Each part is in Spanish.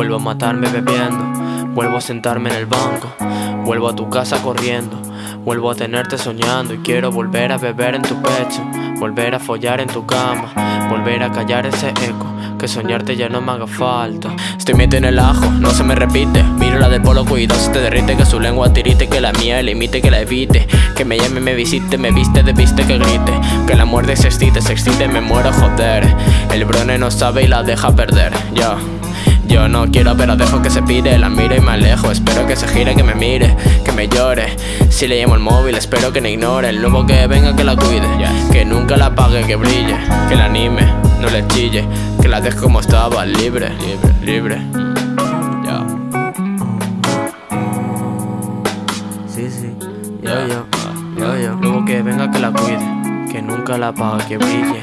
Vuelvo a matarme bebiendo, vuelvo a sentarme en el banco, vuelvo a tu casa corriendo, vuelvo a tenerte soñando y quiero volver a beber en tu pecho, volver a follar en tu cama, volver a callar ese eco, que soñarte ya no me haga falta. Estoy metido en el ajo, no se me repite, miro la del polo cuidado se te derrite, que su lengua tirite, que la mía le imite, que la evite, que me llame, me visite, me viste, de viste, que grite, que la muerde se excite, se excite, me muero joder, el brone no sabe y la deja perder, ya. Yo no quiero pero dejo que se pide La miro y me alejo, espero que se gire, que me mire Que me llore, si le llamo el móvil Espero que no ignore, el nuevo que venga que la cuide. Que nunca la apague, que brille Que la anime, no le chille. Que la deje como estaba, libre, libre, libre. Ya. Sí, sí, yo, yo, yo, yo. Luego que venga que la cuide. Que nunca la apague, que brille.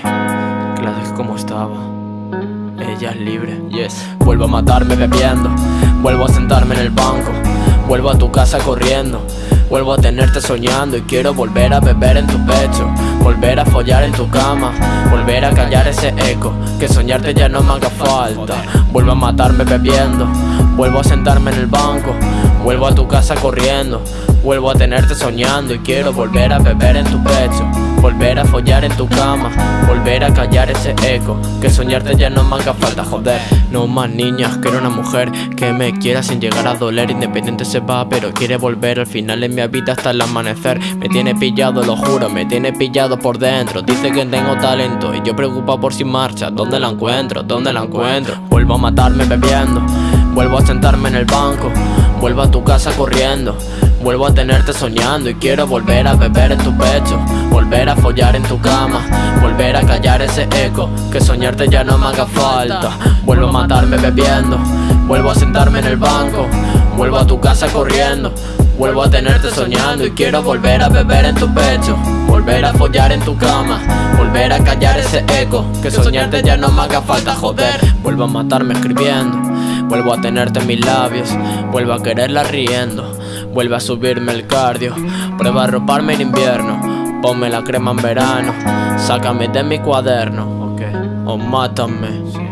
Que la deje como estaba ella es libre. Yes. Vuelvo a matarme bebiendo, vuelvo a sentarme en el banco, vuelvo a tu casa corriendo. Vuelvo a tenerte soñando y quiero volver a beber en tu pecho. Volver a follar en tu cama. Volver a callar ese eco Que soñarte ya no me haga falta. Vuelvo a matarme bebiendo. Vuelvo a sentarme en el banco. Vuelvo a tu casa corriendo. Vuelvo a tenerte soñando y quiero volver a beber en tu pecho. Volver a follar en tu cama. Volver a callar ese eco Que soñarte ya no haga falta, joder No más niñas, quiero una mujer Que me quiera sin llegar a doler. Independiente se va, pero quiere volver Al final en mi vida hasta el amanecer. Me tiene pillado, lo juro, me tiene pillado por dentro. Dice que tengo talento Y yo preocupado por si marcha. ¿Dónde la encuentro? ¿Dónde la encuentro? Vuelvo a matarme bebiendo. Vuelvo a sentarme en el banco. Vuelvo a tu casa corriendo. Vuelvo a tenerte soñando y quiero volver a beber en tu pecho. Volver a follar en tu cama. Volver a callar ese eco. Que soñarte ya no me haga falta. Vuelvo a matarme bebiendo. Vuelvo a sentarme en el banco. Vuelvo a tu casa corriendo Vuelvo a tenerte soñando y quiero volver a beber en tu pecho. Volver a follar en tu cama. Volver a callar ese eco. Que soñarte ya no me haga falta, joder. Vuelvo a matarme escribiendo. Vuelvo a tenerte en mis labios. Vuelvo a quererla riendo. Vuelve a subirme el cardio. Prueba a roparme en invierno. Ponme la crema en verano. Sácame de mi cuaderno. O mátame